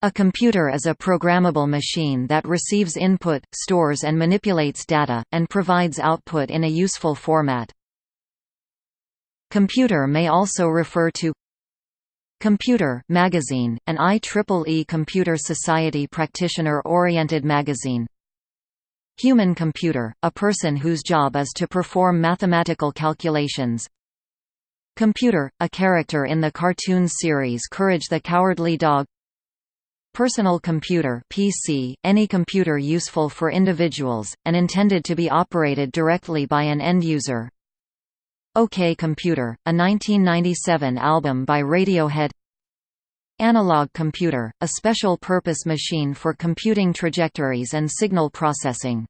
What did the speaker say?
A computer is a programmable machine that receives input, stores and manipulates data, and provides output in a useful format. Computer may also refer to Computer magazine, an IEEE Computer Society practitioner-oriented magazine. Human computer, a person whose job is to perform mathematical calculations. Computer, a character in the cartoon series Courage the Cowardly Dog Personal computer PC, any computer useful for individuals, and intended to be operated directly by an end user. OK Computer, a 1997 album by Radiohead Analog computer, a special-purpose machine for computing trajectories and signal processing